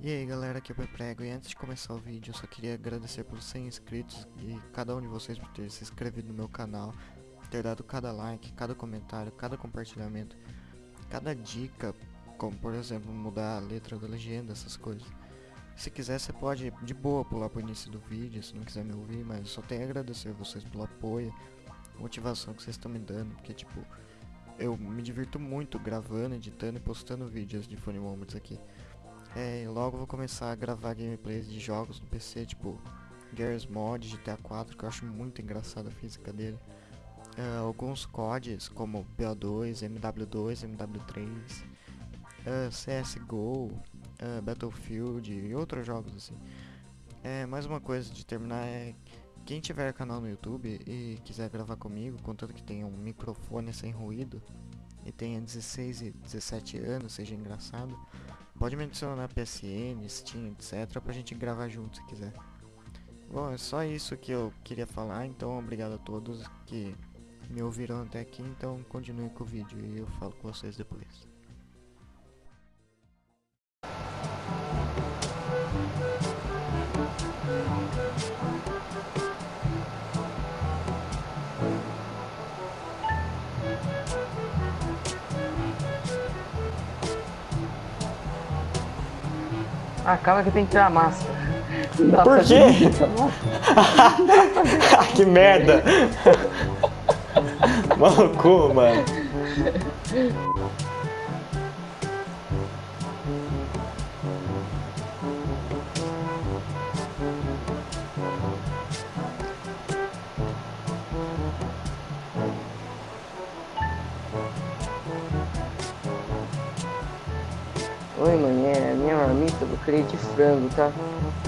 E aí galera, aqui é o Peprego e antes de começar o vídeo eu só queria agradecer pelos 100 inscritos e cada um de vocês por ter se inscrevido no meu canal, ter dado cada like, cada comentário, cada compartilhamento, cada dica, como por exemplo mudar a letra da legenda, essas coisas. Se quiser você pode de boa pular pro início do vídeo, se não quiser me ouvir, mas eu só tenho a agradecer a vocês pelo apoio, motivação que vocês estão me dando, porque tipo, eu me divirto muito gravando, editando e postando vídeos de Funny Moments aqui. É, logo vou começar a gravar gameplays de jogos no PC, tipo Gears Mod, GTA 4, que eu acho muito engraçada a física dele. Uh, alguns CODs, como BO2, MW2, MW3, uh, CSGO, uh, Battlefield e outros jogos assim. É, mais uma coisa de terminar é quem tiver canal no YouTube e quiser gravar comigo, contanto que tenha um microfone sem ruído e tenha 16 e 17 anos, seja engraçado, Pode me adicionar na PSN, Steam, etc. pra gente gravar junto se quiser. Bom, é só isso que eu queria falar, então obrigado a todos que me ouviram até aqui, então continue com o vídeo e eu falo com vocês depois. Ah, calma que tem que tirar a máscara. Por quê? que merda! Maluco, mano. Oi, manhã, minha marmita eu queria de frango, tá?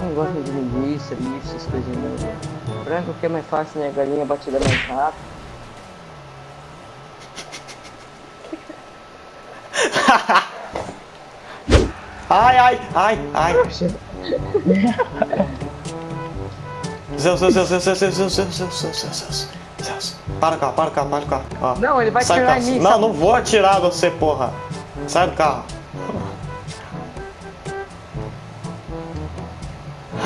Não gosto de linguiça, bife, essas coisas não. Frango que é mais fácil, né? Galinha batida mais rápido. Ai, ai, ai, ai. Zeus, Zeus, Zeus, Zeus, Zeus, Zeus, Zeus, Zeus, Zeus, Zeus, Zeus. Para o carro, para o carro, para o carro. Ó. Não, ele vai Sai do atirar em mim, Não, não vou atirar você, porra. Sai do carro.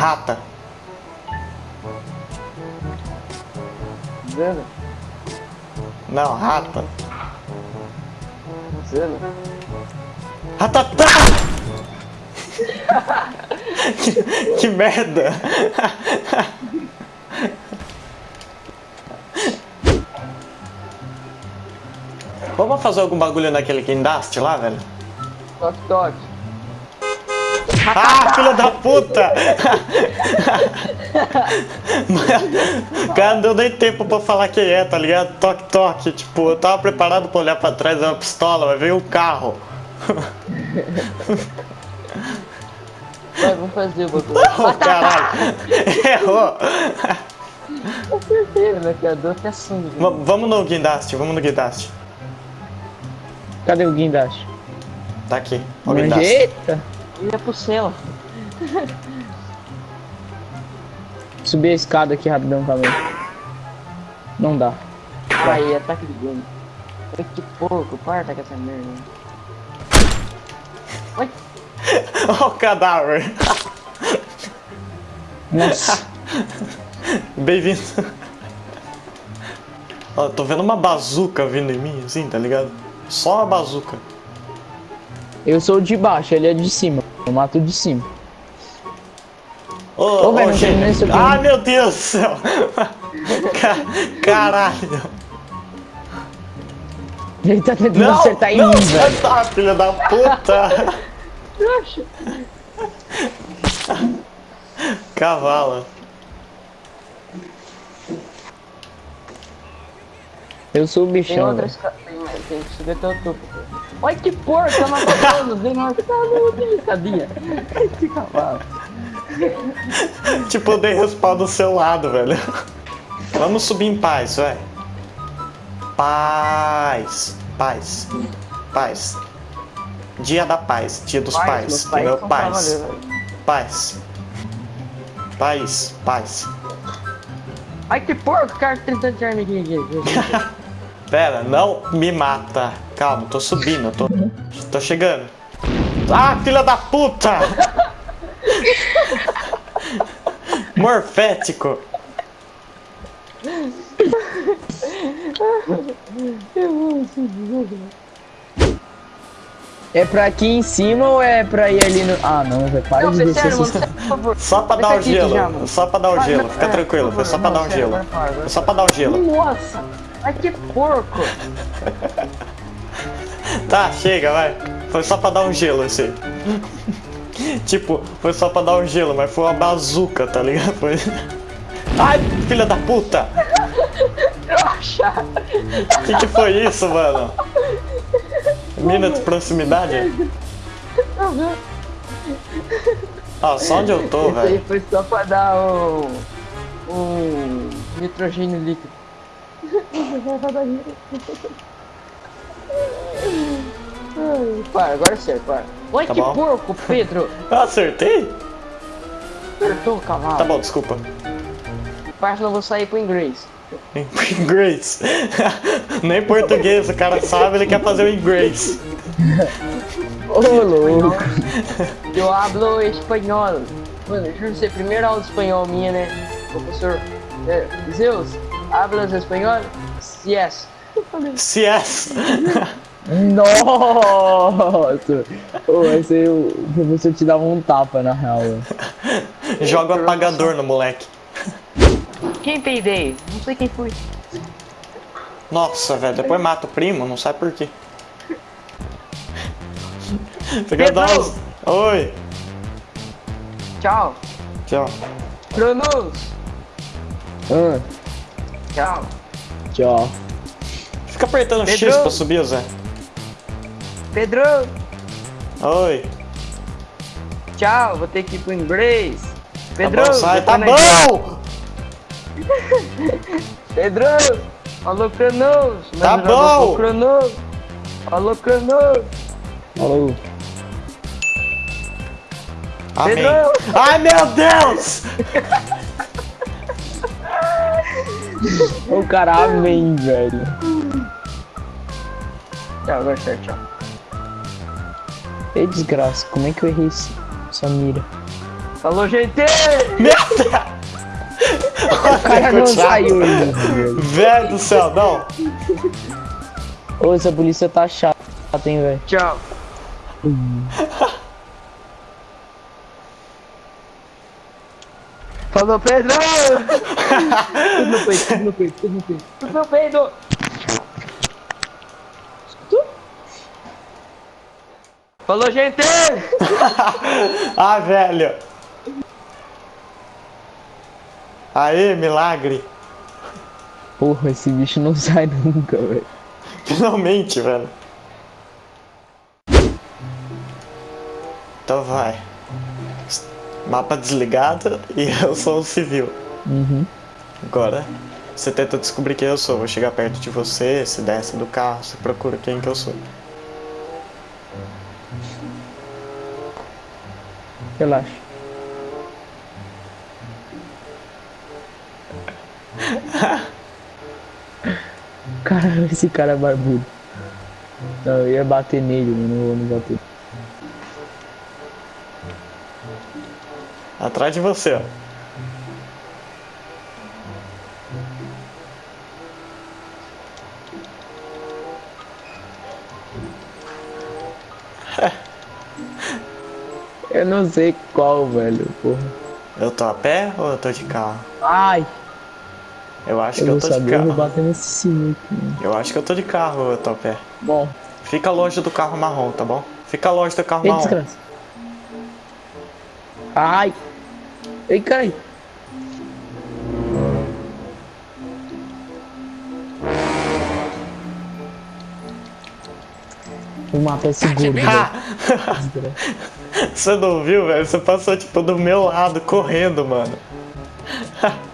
Rata. Zana, Não, rata. Zana. Ratatá! que, que merda! Vamos fazer algum bagulho naquele guindaste lá, velho? Toque, toque. Ah, filha da puta! Cara, não deu nem tempo pra falar quem é, tá ligado? Toque, toque. Tipo, eu tava preparado pra olhar pra trás, é uma pistola, mas veio um carro. Vai, vamos fazer o bagulho. Oh, caralho! Errou! Acertei, né? Que a dor até sangue. V- vamos no guindaste, vamos no guindaste. Cadê o guindaste? Tá aqui, o guindaste. Eita! Ia pro céu. Subir a escada aqui rapidão também. Não dá. Aí, ataque de gun. Ai, que porco, parta com essa merda. Ai, Ó o cadáver. Nossa. Bem-vindo. Ó, tô vendo uma bazuca vindo em mim, assim, tá ligado? Só uma bazuca. Eu sou de baixo, ele é de cima. Eu mato de cima. Ô, Ô, velho, não gente. terminei isso aqui. Ai, meu Deus do céu. Ca- Caralho. Ele tá tentando Não, acertar em não, mim, velho. tá, filha da puta. Cavala. Eu sou o tem bichão. outras. ca- Tem, tem que subir até o topo. Ai, que porco, tá matando. Vem que tá cadinha. Ai, que cavalo. Tipo, eu dei respawn do seu lado, velho. Vamos subir em paz, vai. Paz. Paz. Paz. Dia da paz. Dia dos pais. meus pais entendeu? são Paz. Paz. Paz. Paz. Ai, que porco, cara, tentando tirar aqui. aqui. Pera, não me mata. Calma, tô subindo, eu tô, tô chegando. Ah, filha da puta! Morfético. É pra aqui em cima ou é pra ir ali no. Ah, não, velho. Para Não, de descer sério, mano, por favor. Só pra dar o aqui, gelo. mano. Só pra dar o Vai, gelo. Fica é, tranquilo. Foi só pra dar um sério, gelo. vai, vai, vai. Foi só pra dar o gelo. Nossa! Ai que porco! Tá, chega, vai. Foi só pra dar um gelo esse. aí. tipo, foi só pra dar um gelo, mas foi uma bazuca, tá ligado? Foi. Ai, filha da puta! Trouxa! Que que foi isso, mano? Mina de proximidade? Ah, só onde eu tô, Isso aí velho. foi só pra dar um. um. nitrogênio líquido. Ai, Para, agora é sério, para. Oi, Tá que bom. porco, Pedro! Eu acertei? Acertou, cavalo. Tá bom, desculpa. Parça, não vou sair pro inglês. Inglês. Nem português o cara sabe, ele quer fazer o inglês. Ô, louco. Eu hablo espanhol. Mano, juro você, primeira aula de espanhol minha, né? Professor é, Zeus, hablas espanhol? Yes. CS. Nossa! Ô, esse aí o professor te dava um tapa na real. Joga o apagador no moleque. Quem peidei? Não sei quem foi. Nossa, velho, depois mata o primo, não sabe por quê. Você quer dar uns... Oi. Tchau. Tchau. Cronos. Ah, Tchau. tchau. Fica apertando X Pedro. pra subir, Zé. Pedro. Oi. Tchau. Vou ter que ir pro inglês. Pedro. Tá bom, sai. Tá nós- bom! Pedro. Alô, Cronos. Tá Meu bom. foi Cronos. Alô, Cronos. Falou. Amém. Pedro. Ai, meu Deus! O cara, amém, velho. Tchau, agora é tchau. Ei, desgraça, como é que eu errei essa mira? Falou, gente! Merda! O cara não saiu ainda, velho. Velho do céu, não. Ô, essa polícia tá chata, hein, velho. Tchau. Falou, Pedro! Tudo no peito, tudo no peito, tudo no peito. Meu Pedro! Falou, gente! Ah, velho. Aê, milagre. Porra, esse bicho não sai nunca, velho. Finalmente, velho. Então vai. Mapa desligado e eu sou um civil. Uhum. Agora, você tenta descobrir quem eu sou. Vou chegar perto de você, se desce do carro, você procura quem que eu sou. Relaxa. Caralho, esse cara é barbudo. Não, eu ia bater nele, mas não vou não bater. Atrás de você, ó. Eu não sei qual, velho, porra. Eu tô a pé ou eu tô de carro? Ai! Eu acho Eu que eu tô de saber, eu vou carro. bater nesse sinuco. mano. Eu acho que eu tô de carro ou eu tô a pé. Bom, Fica longe do carro marrom, tá bom? Fica longe do carro ei, marrom. Ai! Ei, carai! Vou matar esse gordo, velho. Ha! Você não viu, velho? Você passou tipo do meu lado correndo, mano.